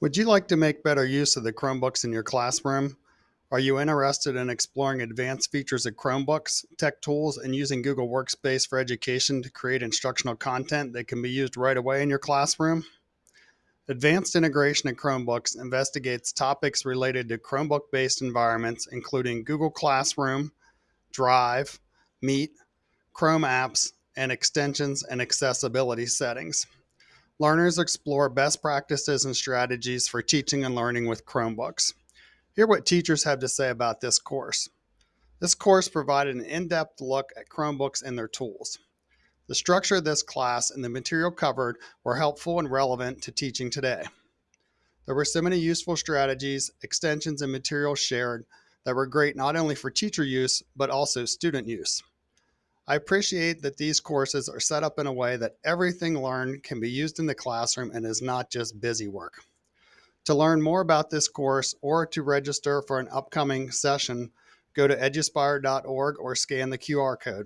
Would you like to make better use of the Chromebooks in your classroom? Are you interested in exploring advanced features of Chromebooks, tech tools, and using Google Workspace for Education to create instructional content that can be used right away in your classroom? Advanced Integration of Chromebooks investigates topics related to Chromebook based environments, including Google Classroom, Drive, Meet, Chrome apps, and extensions and accessibility settings. Learners explore best practices and strategies for teaching and learning with Chromebooks. Hear what teachers have to say about this course. This course provided an in-depth look at Chromebooks and their tools. The structure of this class and the material covered were helpful and relevant to teaching today. There were so many useful strategies, extensions, and materials shared that were great not only for teacher use, but also student use. I appreciate that these courses are set up in a way that everything learned can be used in the classroom and is not just busy work. To learn more about this course or to register for an upcoming session, go to eduspire.org or scan the QR code.